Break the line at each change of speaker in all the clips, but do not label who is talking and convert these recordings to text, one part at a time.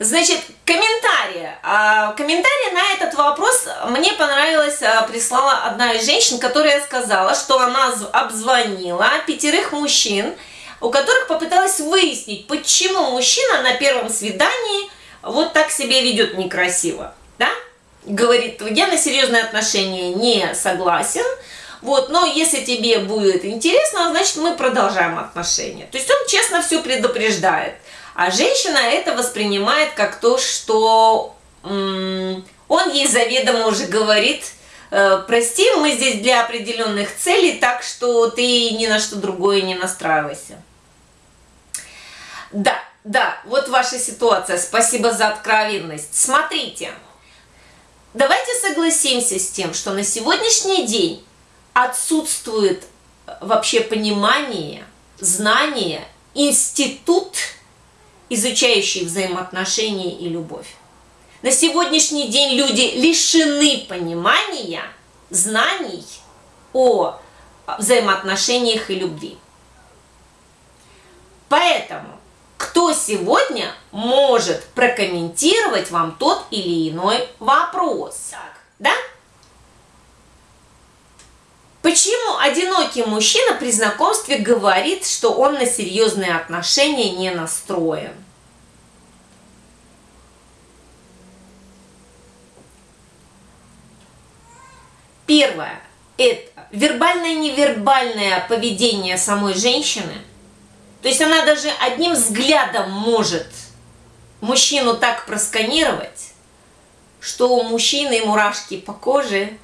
Значит, комментарии. А, комментарий на этот вопрос мне понравилось, а, прислала одна из женщин, которая сказала, что она обзвонила пятерых мужчин, у которых попыталась выяснить, почему мужчина на первом свидании вот так себя ведет некрасиво, да? Говорит, я на серьезные отношения не согласен, вот, но если тебе будет интересно, значит мы продолжаем отношения. То есть он честно все предупреждает. А женщина это воспринимает как то, что он ей заведомо уже говорит, э, прости, мы здесь для определенных целей, так что ты ни на что другое не настраивайся. Да, да, вот ваша ситуация. Спасибо за откровенность. Смотрите, давайте согласимся с тем, что на сегодняшний день отсутствует вообще понимание, знание, институт – изучающие взаимоотношения и любовь. На сегодняшний день люди лишены понимания, знаний о взаимоотношениях и любви. Поэтому, кто сегодня может прокомментировать вам тот или иной вопрос? Так, да? Почему одинокий мужчина при знакомстве говорит, что он на серьезные отношения не настроен? Первое – это вербальное-невербальное поведение самой женщины. То есть она даже одним взглядом может мужчину так просканировать, что у мужчины мурашки по коже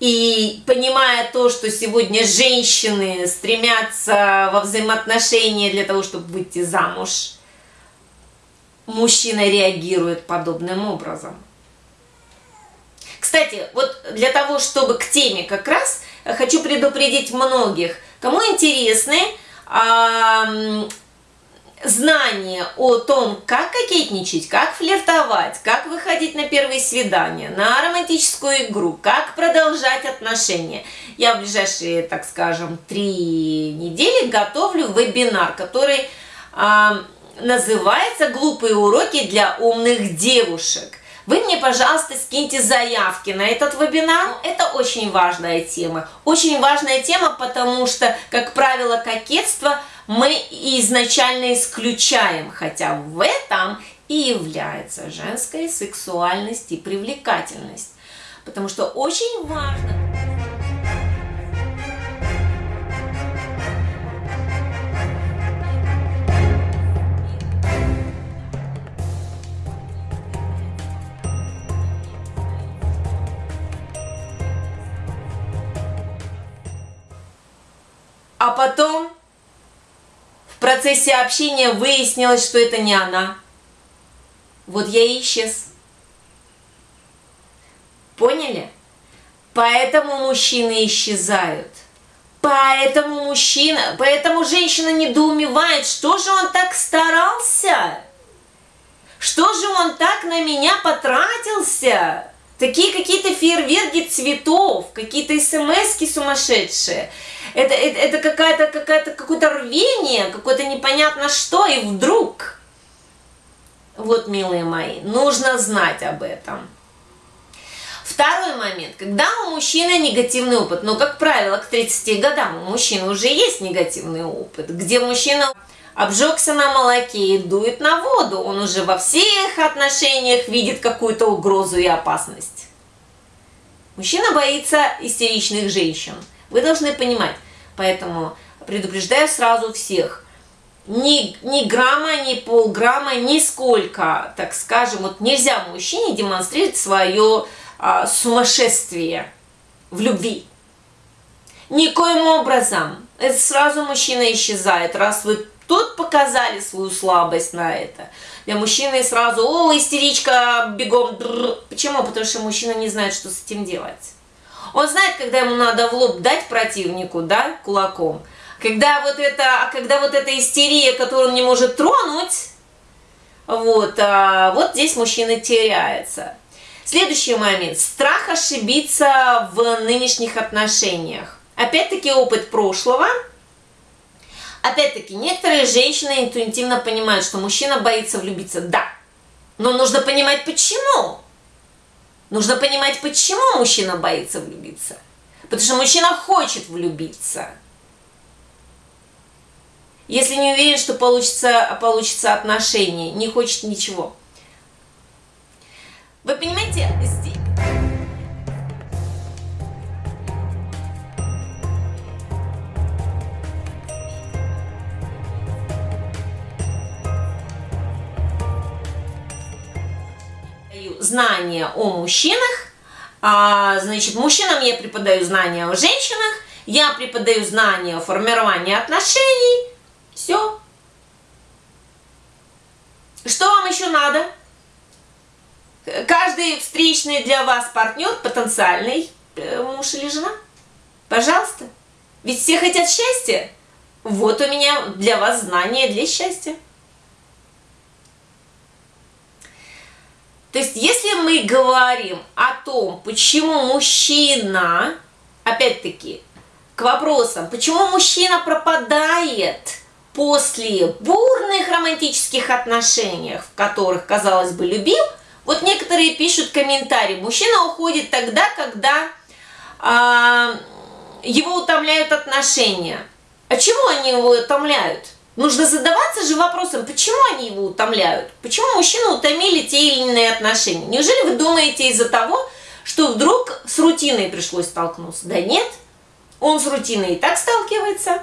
и понимая то, что сегодня женщины стремятся во взаимоотношения для того, чтобы выйти замуж, мужчина реагирует подобным образом. Кстати, вот для того, чтобы к теме как раз, хочу предупредить многих, кому интересны знание о том, как кокетничать, как флиртовать, как выходить на первые свидания, на романтическую игру, как продолжать отношения. Я в ближайшие, так скажем, три недели готовлю вебинар, который э, называется «Глупые уроки для умных девушек». Вы мне, пожалуйста, скиньте заявки на этот вебинар. Это очень важная тема. Очень важная тема, потому что, как правило, кокетство – мы изначально исключаем, хотя в этом и является женская сексуальность и привлекательность. Потому что очень важно... А потом процессе общения выяснилось, что это не она. Вот я и исчез. Поняли? Поэтому мужчины исчезают. Поэтому мужчина, поэтому женщина недоумевает, что же он так старался? Что же он так на меня потратился? Такие какие-то фейерверки цветов, какие-то смс сумасшедшие. Это, это, это какая-то, какая-то, какое-то рвение, какое-то непонятно что, и вдруг... Вот, милые мои, нужно знать об этом. Второй момент, когда у мужчины негативный опыт, но, как правило, к 30 годам у мужчины уже есть негативный опыт, где мужчина обжегся на молоке и дует на воду, он уже во всех отношениях видит какую-то угрозу и опасность. Мужчина боится истеричных женщин. Вы должны понимать, поэтому предупреждаю сразу всех. Ни, ни грамма, ни полграмма, нисколько, так скажем, вот нельзя мужчине демонстрировать свое а, сумасшествие в любви. Никоим образом. Это сразу мужчина исчезает, раз вы Тут показали свою слабость на это. Для мужчины сразу, о, истеричка, бегом. Почему? Потому что мужчина не знает, что с этим делать. Он знает, когда ему надо в лоб дать противнику, да, кулаком. Когда вот это, а когда вот эта истерия, которую он не может тронуть, вот, а, вот здесь мужчина теряется. Следующий момент. Страх ошибиться в нынешних отношениях. Опять-таки опыт прошлого – Опять-таки, некоторые женщины интуитивно понимают, что мужчина боится влюбиться. Да, Но нужно понимать, почему. Нужно понимать, почему мужчина боится влюбиться. Потому что мужчина хочет влюбиться. Если не уверен, что получится, получится отношение, не хочет ничего. Вы понимаете, здесь... знания о мужчинах, а, значит, мужчинам я преподаю знания о женщинах, я преподаю знания о формировании отношений, все. Что вам еще надо? Каждый встречный для вас партнер, потенциальный э, муж или жена. Пожалуйста. Ведь все хотят счастья. Вот у меня для вас знания для счастья. То есть, если мы говорим о том, почему мужчина, опять-таки, к вопросам, почему мужчина пропадает после бурных романтических отношений, в которых, казалось бы, любил, вот некоторые пишут комментарии, мужчина уходит тогда, когда а, его утомляют отношения. А чего они его утомляют? Нужно задаваться же вопросом, почему они его утомляют? Почему мужчину утомили те или иные отношения? Неужели вы думаете из-за того, что вдруг с рутиной пришлось столкнуться? Да нет, он с рутиной и так сталкивается.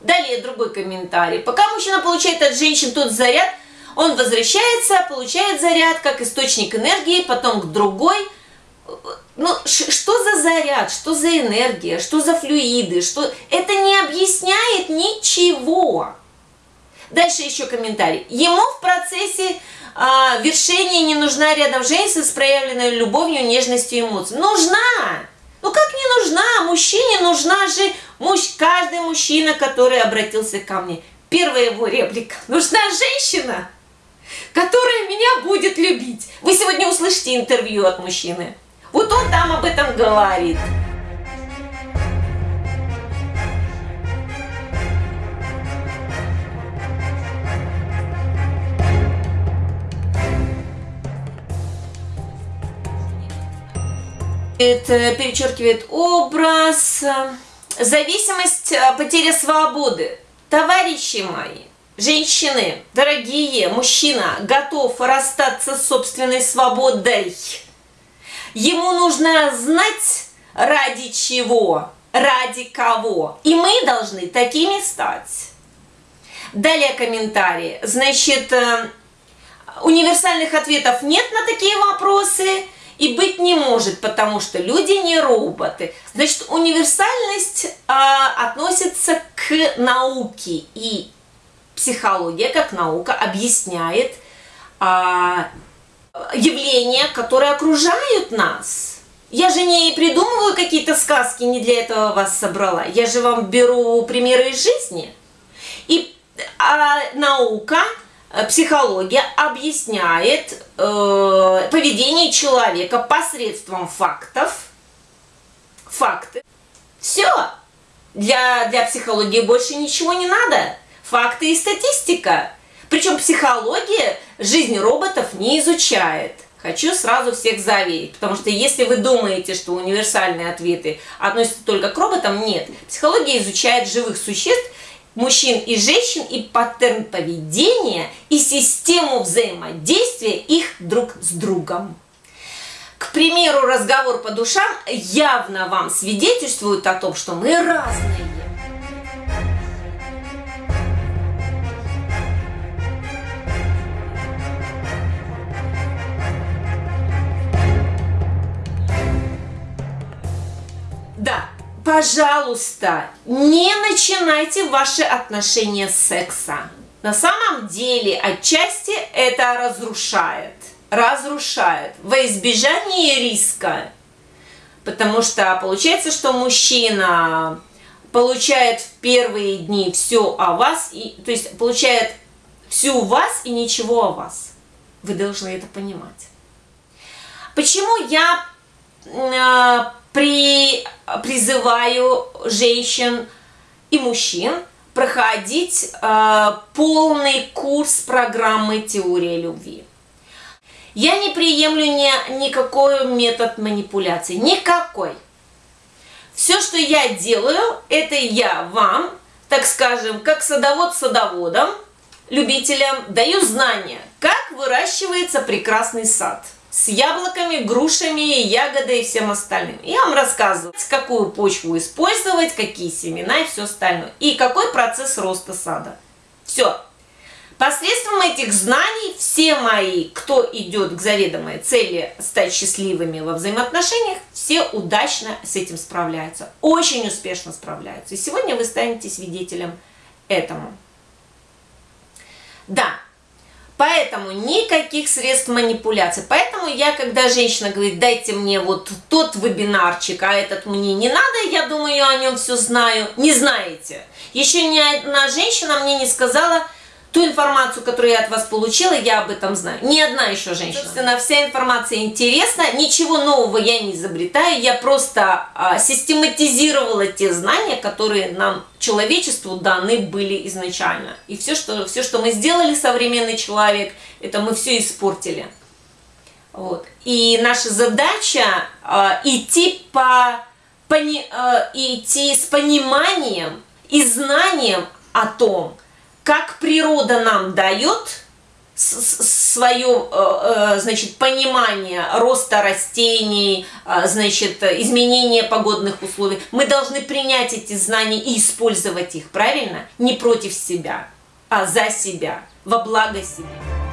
Далее другой комментарий. Пока мужчина получает от женщин тот заряд, он возвращается, получает заряд как источник энергии, потом к другой – ну, что за заряд, что за энергия, что за флюиды, что... Это не объясняет ничего. Дальше еще комментарий. Ему в процессе а, вершения не нужна рядом женщина с проявленной любовью, нежностью и эмоциями. Нужна! Ну как не нужна? Мужчине нужна же муж, каждый мужчина, который обратился ко мне. Первая его реплика. Нужна женщина, которая меня будет любить. Вы сегодня услышите интервью от мужчины. Вот он там об этом говорит. Перечеркивает образ, зависимость, э, потеря свободы. Товарищи мои, женщины, дорогие, мужчина готов расстаться с собственной свободой. Ему нужно знать, ради чего, ради кого. И мы должны такими стать. Далее комментарии. Значит, э, универсальных ответов нет на такие вопросы и быть не может, потому что люди не роботы. Значит, универсальность а, относится к науке, и психология как наука объясняет а, явления, которые окружают нас. Я же не придумываю какие-то сказки, не для этого вас собрала. Я же вам беру примеры из жизни. И а, наука, психология объясняет э, поведение человека посредством фактов. Факты. Все. Для, для психологии больше ничего не надо. Факты и статистика. Причем психология жизнь роботов не изучает. Хочу сразу всех заверить, потому что если вы думаете, что универсальные ответы относятся только к роботам, нет. Психология изучает живых существ, мужчин и женщин, и паттерн поведения, и систему взаимодействия их друг с другом. К примеру, разговор по душам явно вам свидетельствует о том, что мы разные. Пожалуйста, не начинайте ваши отношения с секса. На самом деле, отчасти это разрушает. Разрушает. Во избежание риска. Потому что получается, что мужчина получает в первые дни все о вас, и, то есть получает всю вас и ничего о вас. Вы должны это понимать. Почему я э, при, призываю женщин и мужчин проходить э, полный курс программы «Теория любви». Я не приемлю ни, никакой метод манипуляции, никакой. Все, что я делаю, это я вам, так скажем, как садовод садоводом, любителям, даю знания, как выращивается прекрасный сад – с яблоками, грушами, ягодой и всем остальным. Я вам рассказываю, какую почву использовать, какие семена и все остальное. И какой процесс роста сада. Все. Посредством этих знаний все мои, кто идет к заведомой цели стать счастливыми во взаимоотношениях, все удачно с этим справляются. Очень успешно справляются. И сегодня вы станете свидетелем этому. Да, Поэтому никаких средств манипуляции. Поэтому я, когда женщина говорит, дайте мне вот тот вебинарчик, а этот мне не надо, я думаю, я о нем все знаю. Не знаете. Еще ни одна женщина мне не сказала, ту информацию, которую я от вас получила, я об этом знаю. Ни одна еще женщина. Собственно, вся информация интересна, ничего нового я не изобретаю, я просто а, систематизировала те знания, которые нам, человечеству, даны были изначально. И все что, все, что мы сделали, современный человек, это мы все испортили. Вот. И наша задача а, идти, по, пони, а, идти с пониманием и знанием о том, как природа нам дает свое, э, э, значит, понимание роста растений, э, значит, изменения погодных условий, мы должны принять эти знания и использовать их, правильно? Не против себя, а за себя, во благо себе.